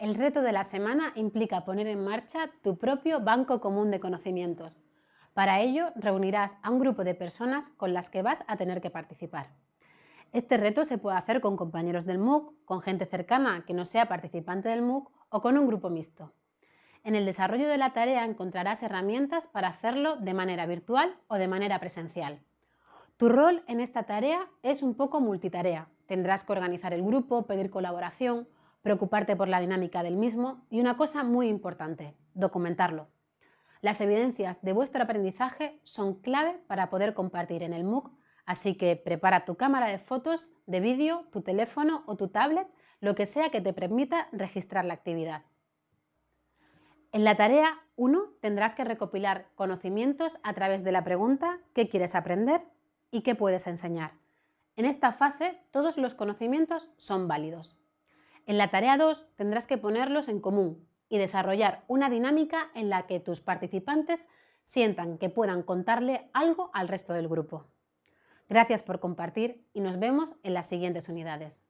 el reto de la semana implica poner en marcha tu propio banco común de conocimientos. Para ello, reunirás a un grupo de personas con las que vas a tener que participar. Este reto se puede hacer con compañeros del MOOC, con gente cercana que no sea participante del MOOC o con un grupo mixto. En el desarrollo de la tarea encontrarás herramientas para hacerlo de manera virtual o de manera presencial. Tu rol en esta tarea es un poco multitarea. Tendrás que organizar el grupo, pedir colaboración, preocuparte por la dinámica del mismo y una cosa muy importante, documentarlo. Las evidencias de vuestro aprendizaje son clave para poder compartir en el MOOC, así que prepara tu cámara de fotos, de vídeo, tu teléfono o tu tablet, lo que sea que te permita registrar la actividad. En la tarea 1 tendrás que recopilar conocimientos a través de la pregunta ¿qué quieres aprender? y ¿qué puedes enseñar? En esta fase todos los conocimientos son válidos. En la tarea 2 tendrás que ponerlos en común y desarrollar una dinámica en la que tus participantes sientan que puedan contarle algo al resto del grupo. Gracias por compartir y nos vemos en las siguientes unidades.